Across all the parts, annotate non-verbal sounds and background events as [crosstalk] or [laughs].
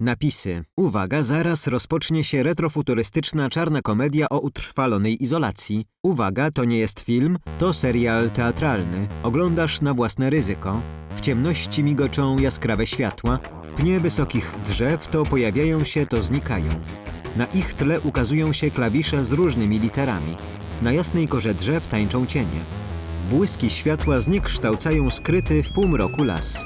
Napisy. Uwaga, zaraz rozpocznie się retrofuturystyczna czarna komedia o utrwalonej izolacji. Uwaga, to nie jest film, to serial teatralny. Oglądasz na własne ryzyko. W ciemności migoczą jaskrawe światła. Pnie wysokich drzew to pojawiają się, to znikają. Na ich tle ukazują się klawisze z różnymi literami. Na jasnej korze drzew tańczą cienie. Błyski światła zniekształcają skryty w półmroku las.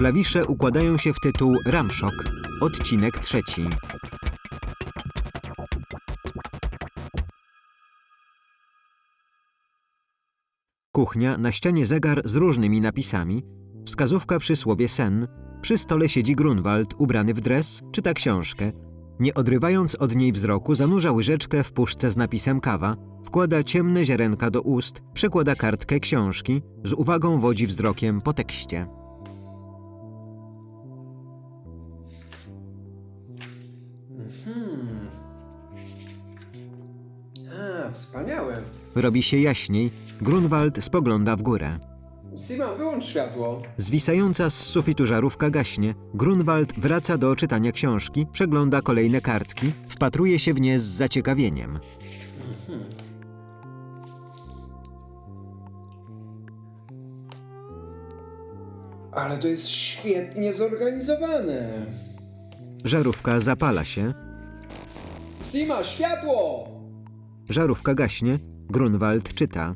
Klawisze układają się w tytuł Ramszok, odcinek trzeci. Kuchnia, na ścianie zegar z różnymi napisami, wskazówka przy słowie sen, przy stole siedzi Grunwald ubrany w dres, czyta książkę. Nie odrywając od niej wzroku, zanurza łyżeczkę w puszce z napisem kawa, wkłada ciemne ziarenka do ust, przekłada kartkę książki, z uwagą wodzi wzrokiem po tekście. Wspaniałe. Robi się jaśniej, Grunwald spogląda w górę. Sima, wyłącz światło. Zwisająca z sufitu żarówka gaśnie. Grunwald wraca do czytania książki, przegląda kolejne kartki, wpatruje się w nie z zaciekawieniem. Ale to jest świetnie zorganizowane. Żarówka zapala się, Sima, światło! Żarówka gaśnie, Grunwald czyta.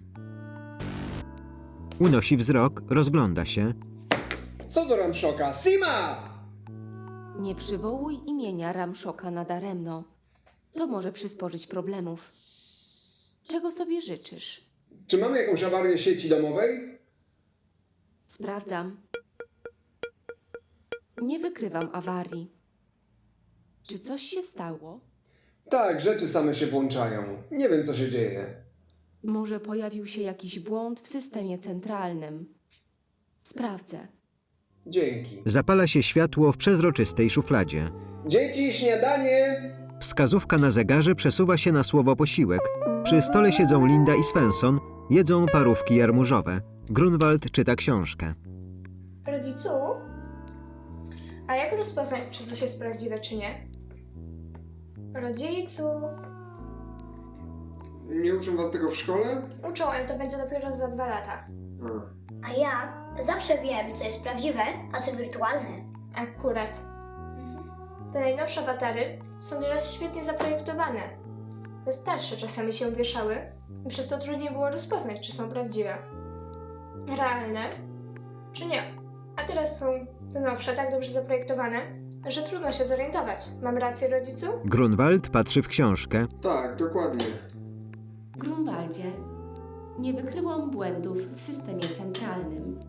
Unosi wzrok, rozgląda się. Co do Ramszoka? Sima! Nie przywołuj imienia Ramszoka nadaremno. To może przysporzyć problemów. Czego sobie życzysz? Czy mamy jakąś awarię sieci domowej? Sprawdzam. Nie wykrywam awarii. Czy coś się stało? Tak, rzeczy same się włączają. Nie wiem, co się dzieje. Może pojawił się jakiś błąd w systemie centralnym. Sprawdzę. Dzięki. Zapala się światło w przezroczystej szufladzie. Dzieci, śniadanie! Wskazówka na zegarze przesuwa się na słowo posiłek. Przy stole siedzą Linda i Svensson, jedzą parówki jarmużowe. Grunwald czyta książkę. Rodzicu? A jak rozpoznać, czy coś jest prawdziwe, czy nie? Rodzicu? Nie uczą was tego w szkole? Uczą, ale to będzie dopiero za dwa lata. A. A ja zawsze wiem, co jest prawdziwe, a co wirtualne. Akurat. Te najnowsze awatary są teraz świetnie zaprojektowane. Te starsze czasami się wieszały i przez to trudniej było rozpoznać, czy są prawdziwe. Realne, czy nie. A teraz są te nowsze tak dobrze zaprojektowane, że trudno się zorientować. Mam rację, rodzicu? Grunwald patrzy w książkę. Tak, dokładnie. Grunwaldzie, nie wykryłam błędów w systemie centralnym.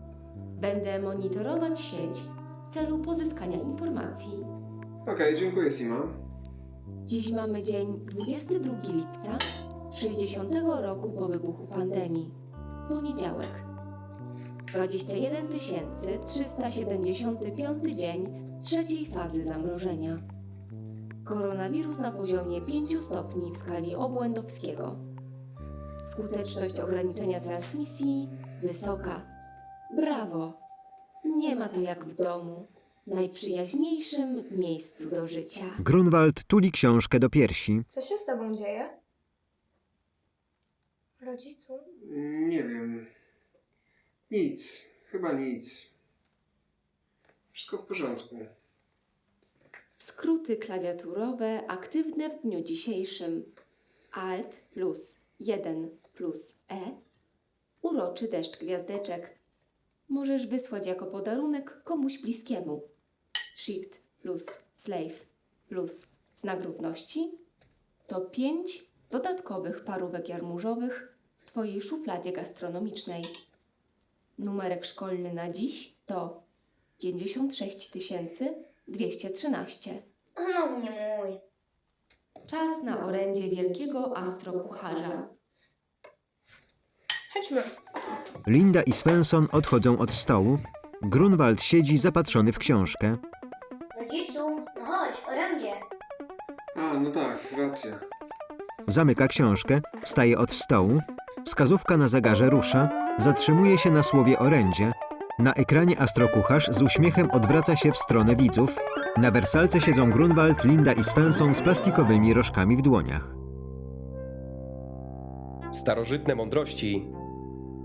Będę monitorować sieć w celu pozyskania informacji. Okej, dziękuję, Sima. Dziś mamy dzień 22 lipca 60 roku po wybuchu pandemii. Poniedziałek. 21 375 dzień trzeciej fazy zamrożenia. Koronawirus na poziomie 5 stopni w skali obłędowskiego. Skuteczność ograniczenia transmisji wysoka. Brawo! Nie ma to jak w domu, najprzyjaźniejszym miejscu do życia. Grunwald tuli książkę do piersi. Co się z tobą dzieje? Rodzicu? Nie wiem. Nic. Chyba nic. Wszystko w porządku. Skróty klawiaturowe aktywne w dniu dzisiejszym. Alt plus 1 plus E. Uroczy deszcz gwiazdeczek. Możesz wysłać jako podarunek komuś bliskiemu. Shift plus slave plus znak równości to pięć dodatkowych parówek jarmużowych w Twojej szufladzie gastronomicznej. Numerek szkolny na dziś to 56 213. Znowu nie mój. Czas na orędzie wielkiego astrokucharza. Chodźmy. Linda i Svensson odchodzą od stołu. Grunwald siedzi zapatrzony w książkę. Rodzicu, no chodź, orędzie. A, no tak, racja. Zamyka książkę, wstaje od stołu. Wskazówka na zegarze rusza, zatrzymuje się na słowie orędzie. Na ekranie astrokucharz z uśmiechem odwraca się w stronę widzów. Na wersalce siedzą Grunwald, Linda i Svensson z plastikowymi rożkami w dłoniach. Starożytne mądrości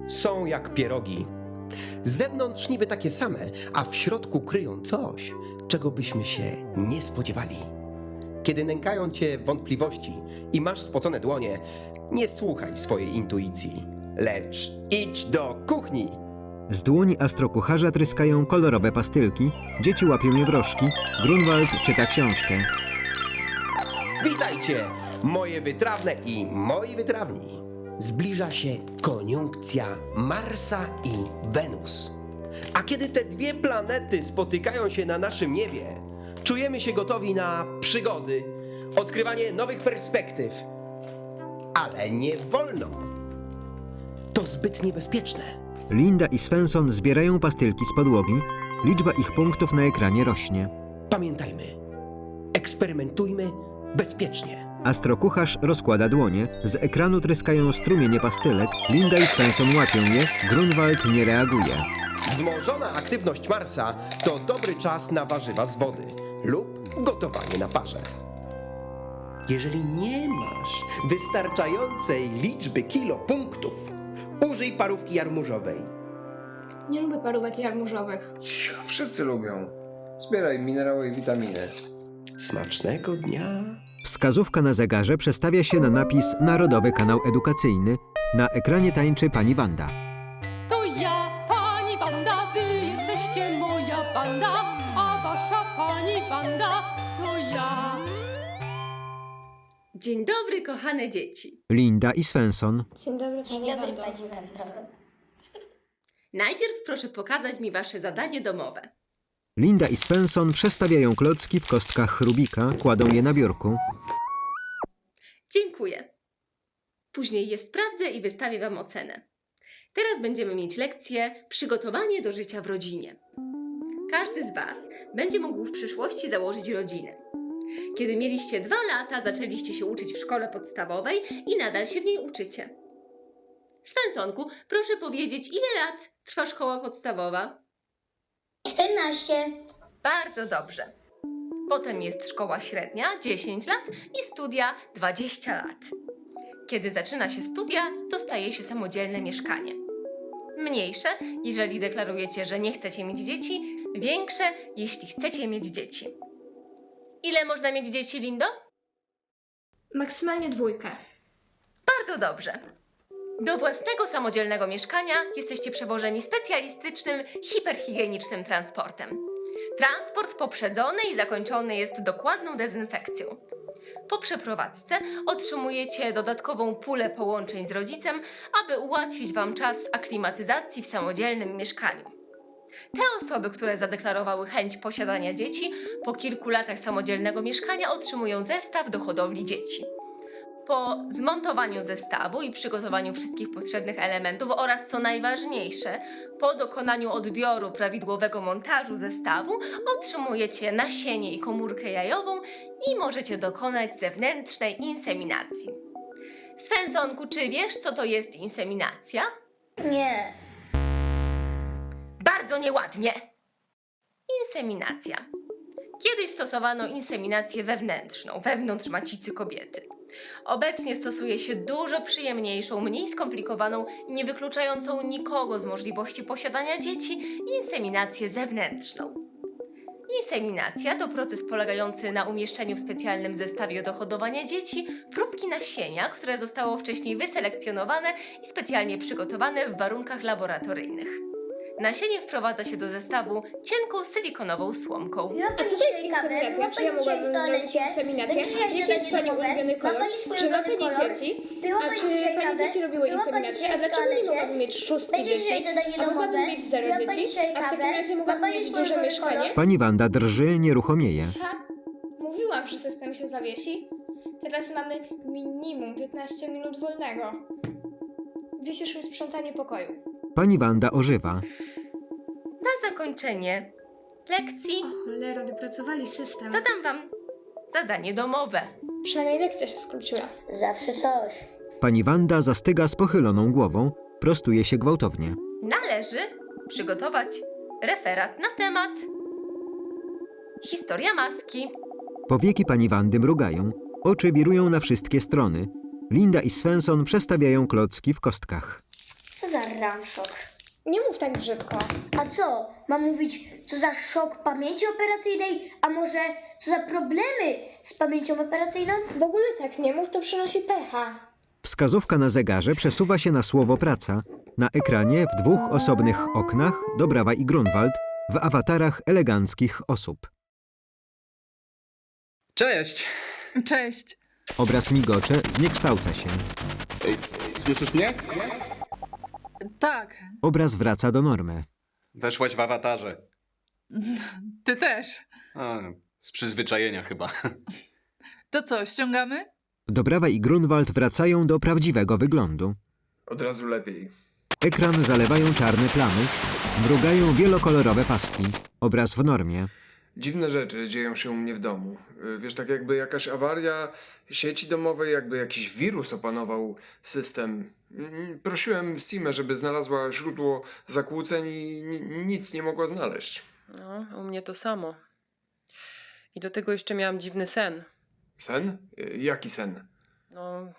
są jak pierogi. Z zewnątrz niby takie same, a w środku kryją coś, czego byśmy się nie spodziewali. Kiedy nękają cię wątpliwości i masz spocone dłonie, nie słuchaj swojej intuicji, lecz idź do kuchni. Z dłoni astrokucharza tryskają kolorowe pastylki, dzieci łapią je w rożki, Grunwald czyta książkę. Witajcie, moje wytrawne i moi wytrawni. Zbliża się koniunkcja Marsa i Wenus. A kiedy te dwie planety spotykają się na naszym niebie, czujemy się gotowi na przygody, odkrywanie nowych perspektyw. Ale nie wolno. To zbyt niebezpieczne. Linda i Svensson zbierają pastylki z podłogi, liczba ich punktów na ekranie rośnie. Pamiętajmy, eksperymentujmy bezpiecznie. Astrokucharz rozkłada dłonie, z ekranu tryskają strumienie pastylek, Linda i Svensson łapią je, Grunwald nie reaguje. Wzmożona aktywność Marsa to dobry czas na warzywa z wody lub gotowanie na parze. Jeżeli nie masz wystarczającej liczby kilo punktów, użyj parówki jarmużowej. Nie lubię parówek jarmużowych. Cicho, wszyscy lubią. Zbieraj minerały i witaminy. Smacznego dnia. Wskazówka na zegarze przestawia się na napis Narodowy Kanał Edukacyjny. Na ekranie tańczy pani Wanda. To ja, pani Wanda, wy jesteście moja banda, a wasza pani Wanda to ja. Dzień dobry, kochane dzieci. Linda i Svensson. Dzień dobry, Dzień dobry, pani. Najpierw proszę pokazać mi wasze zadanie domowe. Linda i Svensson przestawiają klocki w kostkach Rubika, kładą je na biurku. Dziękuję. Później je sprawdzę i wystawię Wam ocenę. Teraz będziemy mieć lekcję Przygotowanie do życia w rodzinie. Każdy z Was będzie mógł w przyszłości założyć rodzinę. Kiedy mieliście dwa lata, zaczęliście się uczyć w szkole podstawowej i nadal się w niej uczycie. Svensonku, proszę powiedzieć, ile lat trwa szkoła podstawowa? 14. Bardzo dobrze. Potem jest szkoła średnia 10 lat i studia 20 lat. Kiedy zaczyna się studia, to staje się samodzielne mieszkanie. Mniejsze, jeżeli deklarujecie, że nie chcecie mieć dzieci, większe, jeśli chcecie mieć dzieci. Ile można mieć dzieci, Lindo? Maksymalnie dwójkę. Bardzo dobrze. Do własnego samodzielnego mieszkania jesteście przewożeni specjalistycznym, hiperhigienicznym transportem. Transport poprzedzony i zakończony jest dokładną dezynfekcją. Po przeprowadzce otrzymujecie dodatkową pulę połączeń z rodzicem, aby ułatwić Wam czas aklimatyzacji w samodzielnym mieszkaniu. Te osoby, które zadeklarowały chęć posiadania dzieci, po kilku latach samodzielnego mieszkania otrzymują zestaw do hodowli dzieci. Po zmontowaniu zestawu i przygotowaniu wszystkich potrzebnych elementów oraz co najważniejsze, po dokonaniu odbioru prawidłowego montażu zestawu otrzymujecie nasienie i komórkę jajową i możecie dokonać zewnętrznej inseminacji. Svensonku, czy wiesz, co to jest inseminacja? Nie. Bardzo nieładnie. Inseminacja. Kiedyś stosowano inseminację wewnętrzną, wewnątrz macicy kobiety. Obecnie stosuje się dużo przyjemniejszą, mniej skomplikowaną, nie wykluczającą nikogo z możliwości posiadania dzieci inseminację zewnętrzną. Inseminacja to proces polegający na umieszczeniu w specjalnym zestawie do hodowania dzieci próbki nasienia, które zostało wcześniej wyselekcjonowane i specjalnie przygotowane w warunkach laboratoryjnych. Nasienie wprowadza się do zestawu cienką silikonową słomką. A co to jest inseminacja? Czy ja mogłabym zrobić inseminację? Jaki jest Pani ulubiony kolor? Czy ma Pani dzieci? A czy Pani dzieci robiły inseminację? A dlaczego nie mogłabym mieć szóstki dzieci? A mogłabym mieć zero dzieci? A w takim razie mogłabym mieć duże mieszkanie? Pani Wanda drży, nieruchomieje. Ha, mówiłam, że system się zawiesi. Teraz mamy minimum 15 minut wolnego. Wisisz mi sprzątanie pokoju. Pani Wanda ożywa. Zakończenie lekcji Cholera, wypracowali system. zadam Wam zadanie domowe. Przynajmniej lekcja się skróciła. Zawsze coś. Pani Wanda zastyga z pochyloną głową, prostuje się gwałtownie. Należy przygotować referat na temat historia maski. Powieki pani Wandy mrugają, oczy wirują na wszystkie strony. Linda i Svensson przestawiają klocki w kostkach. Co za ranszok. Nie mów tak brzydko. A co? Mam mówić, co za szok pamięci operacyjnej? A może co za problemy z pamięcią operacyjną? W ogóle tak nie mów, to przynosi pecha. Wskazówka na zegarze przesuwa się na słowo praca. Na ekranie w dwóch osobnych oknach Dobrawa i Grunwald w awatarach eleganckich osób. Cześć! Cześć. Obraz migocze zniekształca się. Ej, słyszysz mnie? Tak, Obraz wraca do normy. Weszłaś w awatarze. [laughs] ty też. A, z przyzwyczajenia chyba. To co, ściągamy? Dobrawa i Grunwald wracają do prawdziwego wyglądu. Od razu lepiej. Ekran zalewają czarne plamy, mrugają wielokolorowe paski. Obraz w normie. Dziwne rzeczy dzieją się u mnie w domu. Y, Wiesz, tak jakby jakaś awaria sieci domowej, jakby jakiś wirus opanował system. Mm, Prosiłem Simę, żeby znalazła źródło zakłóceń i ni- nic nie mogła znaleźć. No, u mnie to samo. I do tego jeszcze miałam dziwny sen. Sen? Y, Jaki sen? No,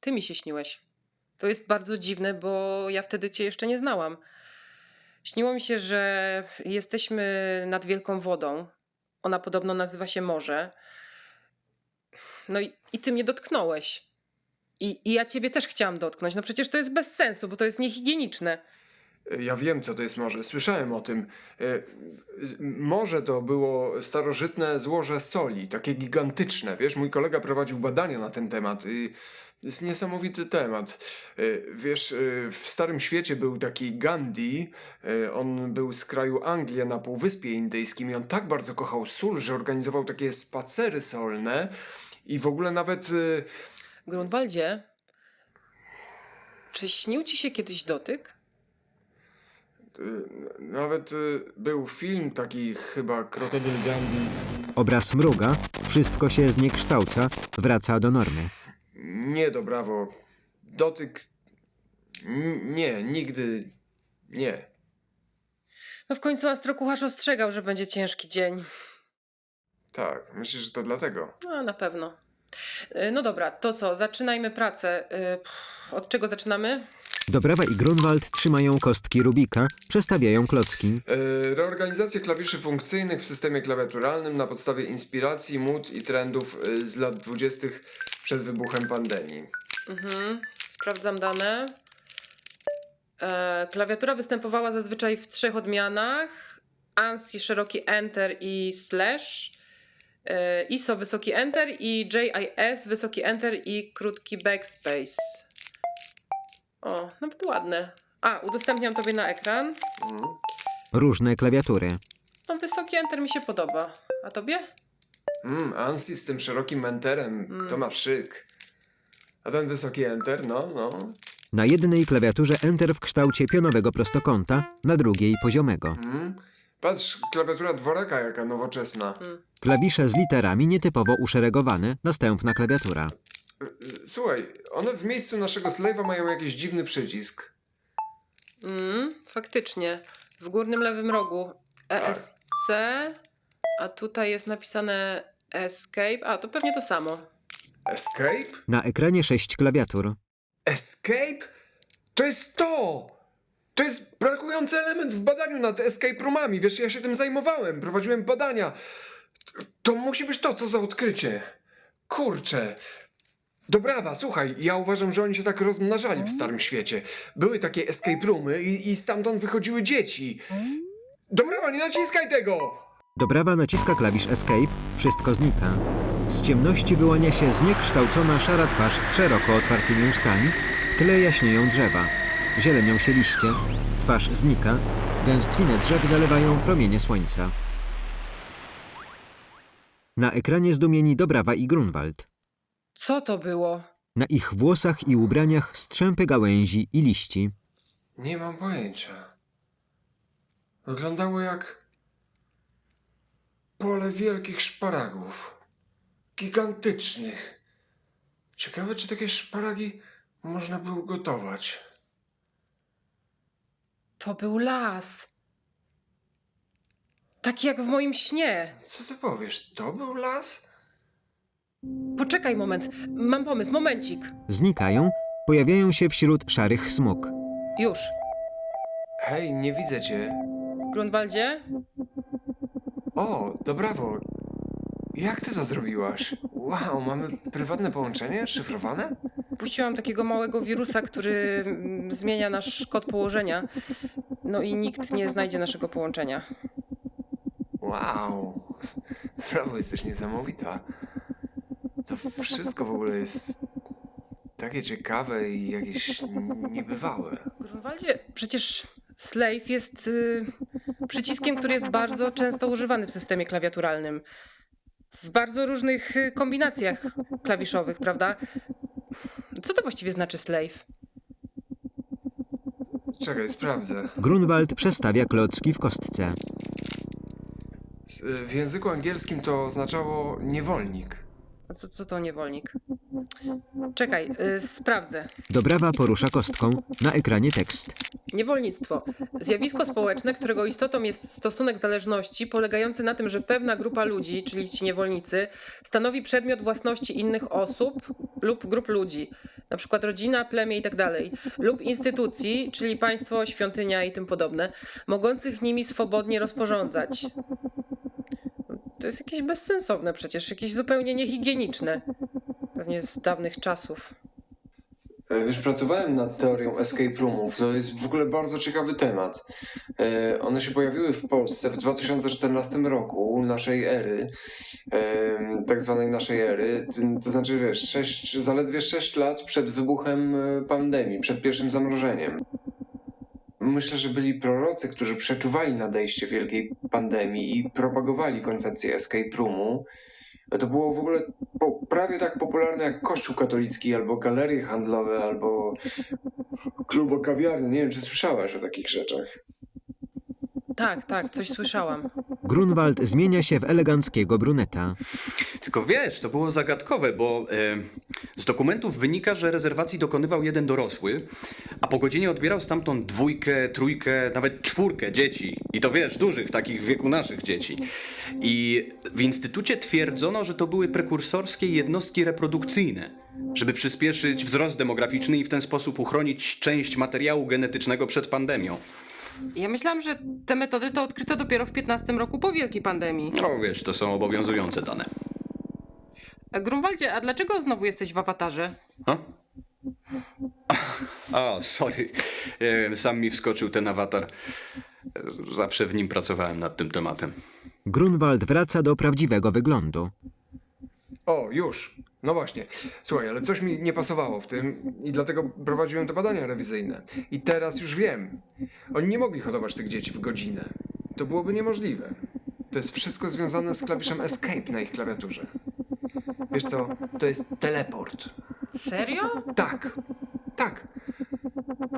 ty mi się śniłeś. To jest bardzo dziwne, bo ja wtedy cię jeszcze nie znałam. Śniło mi się, że jesteśmy nad wielką wodą. Ona podobno nazywa się morze. No i, i ty mnie dotknąłeś. I, I ja ciebie też chciałam dotknąć. No przecież to jest bez sensu, bo to jest niehigieniczne. Ja wiem, co to jest morze. Słyszałem o tym. Z- Morze to było starożytne złoże soli, takie gigantyczne. Wiesz, mój kolega prowadził badania na ten temat. Jest niesamowity temat. Y, Wiesz, y, w Starym Świecie był taki Gandhi. y, On był z kraju Anglii na Półwyspie Indyjskim i on tak bardzo kochał sól, że organizował takie spacery solne i w ogóle nawet... Grunwaldzie, czy śnił ci się kiedyś dotyk? Nawet był film taki chyba Krokodyl Gandhi. Obraz mruga, wszystko się zniekształca, wraca do normy. Nie, do brawo. Dotyk. N- Nie, nigdy. Nie. No w końcu astrokucharz ostrzegał, że będzie ciężki dzień. Tak, myślę, że to dlatego. No, na pewno. Y, No dobra, to co? Zaczynajmy pracę. Y, Od czego zaczynamy? Dobrawa i Grunwald trzymają kostki Rubika, przestawiają klocki. Yy, reorganizacja klawiszy funkcyjnych w systemie klawiaturalnym na podstawie inspiracji, mód i trendów yy, z lat 20. przed wybuchem pandemii. Mhm. Sprawdzam dane. E, klawiatura występowała zazwyczaj w trzech odmianach. ANSI szeroki Enter i Slash. E, ISO wysoki Enter i JIS wysoki Enter i krótki Backspace. O, nawet ładne. A, udostępniam tobie na ekran. Mhm. Różne klawiatury. No, wysoki Enter mi się podoba. A tobie? Mm, ANSI z tym szerokim enterem, to ma szyk. A ten wysoki enter, no, no. Na jednej klawiaturze Enter w kształcie pionowego prostokąta, na drugiej poziomego. Mm. Patrz, klawiatura dworaka jaka nowoczesna. Klawisze z literami nietypowo uszeregowane, następna klawiatura. Słuchaj, one w miejscu naszego slave'a mają jakiś dziwny przycisk. Mm, faktycznie. W górnym lewym rogu ESC, a tutaj jest napisane Escape. A, to pewnie to samo. Escape? Na ekranie sześć klawiatur. Escape? To jest to! To jest brakujący element w badaniu nad escape roomami. Wiesz, ja się tym zajmowałem, prowadziłem badania. To, to musi być to, co za odkrycie. Kurczę. Dobrawa, słuchaj, ja uważam, że oni się tak rozmnażali w Starym Świecie. Były takie escape roomy i, i stamtąd wychodziły dzieci. Dobrawa, nie naciskaj tego! Dobrawa naciska klawisz Escape, wszystko znika. Z ciemności wyłania się zniekształcona szara twarz z szeroko otwartymi ustami, w tle jaśnieją drzewa. Zielenią się liście, twarz znika, gęstwinę drzew zalewają promienie słońca. Na ekranie zdumieni Dobrawa i Grunwald. Co to było? Na ich włosach i ubraniach strzępy gałęzi i liści. Nie mam pojęcia. Wyglądało jak pole wielkich szparagów. Gigantycznych. Ciekawe, czy takie szparagi można było gotować. To był las. Taki jak w moim śnie. Co ty powiesz? To był las? Poczekaj moment. Mam pomysł, momencik. Znikają, pojawiają się wśród szarych smug. Już. Hej, nie widzę cię. Grunwaldzie? O, to brawo. Jak ty to zrobiłaś? Wow, mamy prywatne połączenie? Szyfrowane? Puściłam takiego małego wirusa, który mm, zmienia nasz kod położenia. No i nikt nie znajdzie naszego połączenia. Wow. Brawo, jesteś niesamowita. To wszystko w ogóle jest takie ciekawe i jakieś niebywałe. Grunwaldzie, przecież slave jest y, przyciskiem, który jest bardzo często używany w systemie klawiaturalnym. W bardzo różnych y, kombinacjach klawiszowych, prawda? Co to właściwie znaczy slave? Czekaj, sprawdzę. Grunwald przestawia klocki w kostce. S- W języku angielskim to oznaczało niewolnik. Co, co to niewolnik? Czekaj, y, sprawdzę. Dobrawa porusza kostką. Na ekranie tekst. Niewolnictwo. Zjawisko społeczne, którego istotą jest stosunek zależności polegający na tym, że pewna grupa ludzi, czyli ci niewolnicy, stanowi przedmiot własności innych osób lub grup ludzi, na przykład rodzina, plemię itd., lub instytucji, czyli państwo, świątynia i tym podobne, mogących nimi swobodnie rozporządzać. To jest jakieś bezsensowne przecież, jakieś zupełnie niehigieniczne. Pewnie z dawnych czasów. E, Wiesz, pracowałem nad teorią escape roomów. To jest w ogóle bardzo ciekawy temat. E, One się pojawiły w Polsce w 2014 roku, naszej ery, e, tak zwanej naszej ery. To- znaczy, wiesz, zaledwie 6 lat przed wybuchem pandemii, przed pierwszym zamrożeniem. Myślę, że byli prorocy, którzy przeczuwali nadejście wielkiej pandemii i propagowali koncepcję escape roomu. To było w ogóle prawie tak popularne jak Kościół katolicki, albo galerie handlowe, albo klubo kawiarny. Nie wiem, czy słyszałaś o takich rzeczach. Tak, tak, coś słyszałam. Grunwald zmienia się w eleganckiego bruneta. Tylko wiesz, to było zagadkowe, bo e, z dokumentów wynika, że rezerwacji dokonywał jeden dorosły, a po godzinie odbierał stamtąd dwójkę, trójkę, nawet czwórkę dzieci. I to wiesz, dużych, takich w wieku naszych dzieci. I w instytucie twierdzono, że to były prekursorskie jednostki reprodukcyjne, żeby przyspieszyć wzrost demograficzny i w ten sposób uchronić część materiału genetycznego przed pandemią. Ja myślałam, że te metody to odkryto dopiero w 15 roku po wielkiej pandemii. No wiesz, to są obowiązujące dane. A Grunwaldzie, a dlaczego znowu jesteś w awatarze? A? [laughs] O, sorry. E, Sam mi wskoczył ten awatar. E, Zawsze w nim pracowałem nad tym tematem. Grunwald wraca do prawdziwego wyglądu. O, już. No właśnie. Słuchaj, ale coś mi nie pasowało w tym i dlatego prowadziłem te badania rewizyjne. I teraz już wiem. Oni nie mogli hodować tych dzieci w godzinę. To byłoby niemożliwe. To jest wszystko związane z klawiszem Escape na ich klawiaturze. Wiesz co? To jest teleport. Serio? Tak, tak.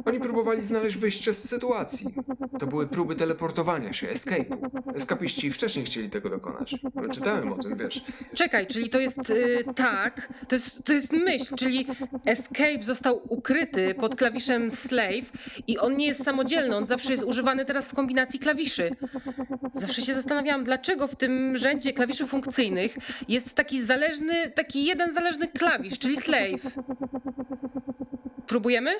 Oni próbowali znaleźć wyjście z sytuacji. To były próby teleportowania się, escape'u. Eskapiści wcześniej chcieli tego dokonać. Czytałem o tym, wiesz. Czekaj, czyli to jest y, tak, to jest, to jest myśl, czyli escape został ukryty pod klawiszem slave i on nie jest samodzielny, on zawsze jest używany teraz w kombinacji klawiszy. Zawsze się zastanawiałam, dlaczego w tym rzędzie klawiszy funkcyjnych jest taki zależny, taki jeden zależny klawisz, czyli slave. Próbujemy?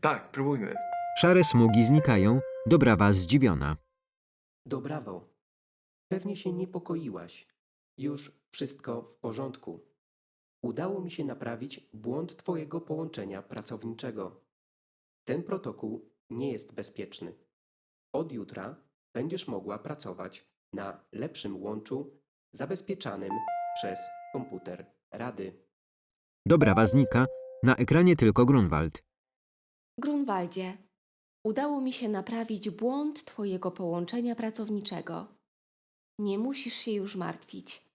Tak, próbujmy. Szare smugi znikają. Dobrawa zdziwiona. Dobrawo. Pewnie się niepokoiłaś. Już wszystko w porządku. Udało mi się naprawić błąd Twojego połączenia pracowniczego. Ten protokół nie jest bezpieczny. Od jutra będziesz mogła pracować na lepszym łączu zabezpieczanym przez komputer Rady. Dobrawa znika. Na ekranie tylko Grunwald. Grunwaldzie, udało mi się naprawić błąd Twojego połączenia pracowniczego. Nie musisz się już martwić.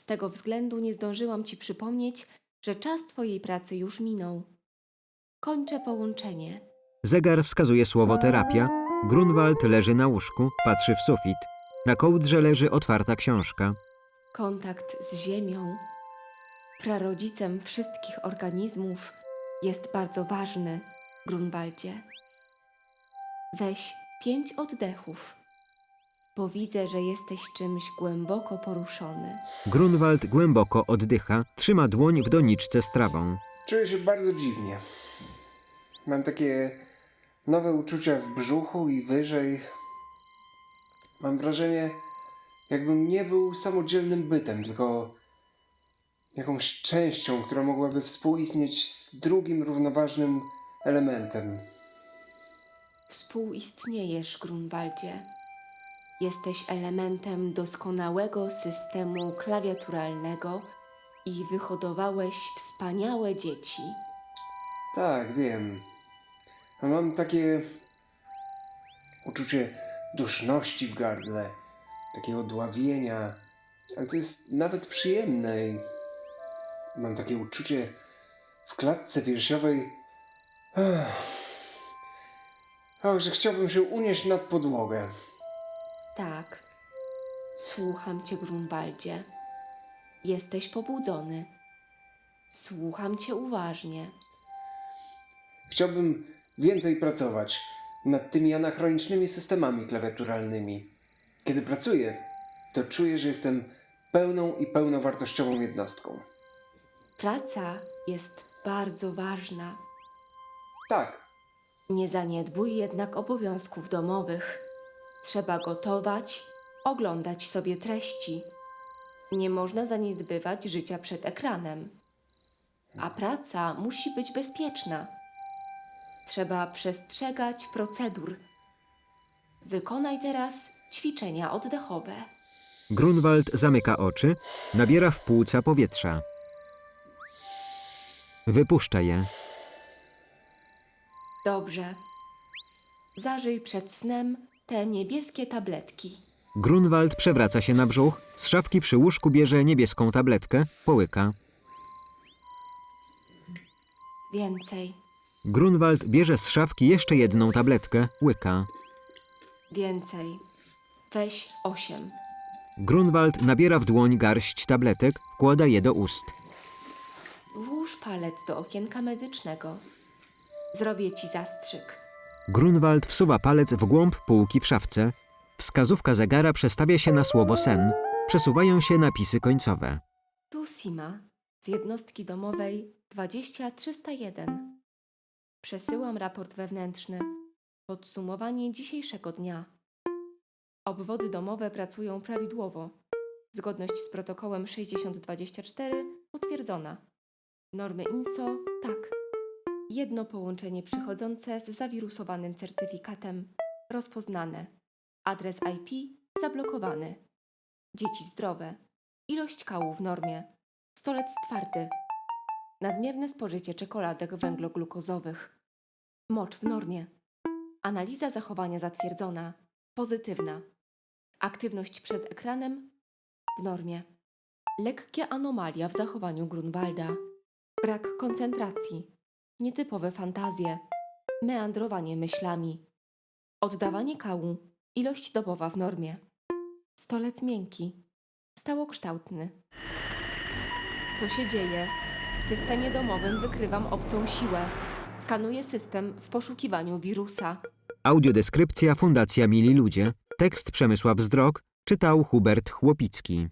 Z tego względu nie zdążyłam Ci przypomnieć, że czas Twojej pracy już minął. Kończę połączenie. Zegar wskazuje słowo terapia. Grunwald leży na łóżku, patrzy w sufit. Na kołdrze leży otwarta książka. Kontakt z Ziemią, prarodzicem wszystkich organizmów, jest bardzo ważny, Grunwaldzie. Weź pięć oddechów, bo widzę, że jesteś czymś głęboko poruszony. Grunwald głęboko oddycha, trzyma dłoń w doniczce z trawą. Czuję się bardzo dziwnie. Mam takie nowe uczucia w brzuchu i wyżej. Mam wrażenie, jakbym nie był samodzielnym bytem, tylko jakąś częścią, która mogłaby współistnieć z drugim równoważnym elementem. Współistniejesz, Grunwaldzie. Jesteś elementem doskonałego systemu klawiaturalnego i wyhodowałeś wspaniałe dzieci. Tak, wiem. A mam takie uczucie duszności w gardle, takiego dławienia, ale to jest nawet przyjemne mam takie uczucie w klatce piersiowej. O, że chciałbym się unieść nad podłogę. Tak. Słucham cię, Grunwaldzie. Jesteś pobudzony. Słucham cię uważnie. Chciałbym więcej pracować nad tymi anachronicznymi systemami klawiaturalnymi. Kiedy pracuję, to czuję, że jestem pełną i pełnowartościową jednostką. Praca jest bardzo ważna. Tak, Nie zaniedbuj jednak obowiązków domowych. Trzeba gotować, oglądać sobie treści. Nie można zaniedbywać życia przed ekranem. A praca musi być bezpieczna. Trzeba przestrzegać procedur. Wykonaj teraz ćwiczenia oddechowe. Grunwald zamyka oczy, nabiera w płuca powietrza. Wypuszcza je. Dobrze. Zażyj przed snem te niebieskie tabletki. Grunwald przewraca się na brzuch, z szafki przy łóżku bierze niebieską tabletkę, połyka. Więcej, Grunwald bierze z szafki jeszcze jedną tabletkę, łyka. więcej. Weź osiem. Grunwald nabiera w dłoń garść tabletek, wkłada je do ust. Włóż palec do okienka medycznego. Zrobię ci zastrzyk. Grunwald wsuwa palec w głąb półki w szafce. Wskazówka zegara przestawia się na słowo sen. Przesuwają się napisy końcowe. Tu Sima z jednostki domowej 20301. Przesyłam raport wewnętrzny. Podsumowanie dzisiejszego dnia. Obwody domowe pracują prawidłowo. Zgodność z protokołem 6024 utwierdzona. Normy INSO tak. Jedno połączenie przychodzące z zawirusowanym certyfikatem rozpoznane. Adres IP zablokowany. Dzieci zdrowe. Ilość kału w normie. Stolec twardy. Nadmierne spożycie czekoladek węgloglukozowych. Mocz w normie. Analiza zachowania zatwierdzona. Pozytywna. Aktywność przed ekranem w normie. Lekkie anomalia w zachowaniu Grunwalda. Brak koncentracji. Nietypowe fantazje. Meandrowanie myślami. Oddawanie kału. Ilość dobowa w normie. Stolec miękki. Stałokształtny. Co się dzieje? W systemie domowym wykrywam obcą siłę. Skanuję system w poszukiwaniu wirusa. Audiodeskrypcja Fundacja Mili Ludzie. Tekst Przemysław Zdrok. Czytał Hubert Chłopicki.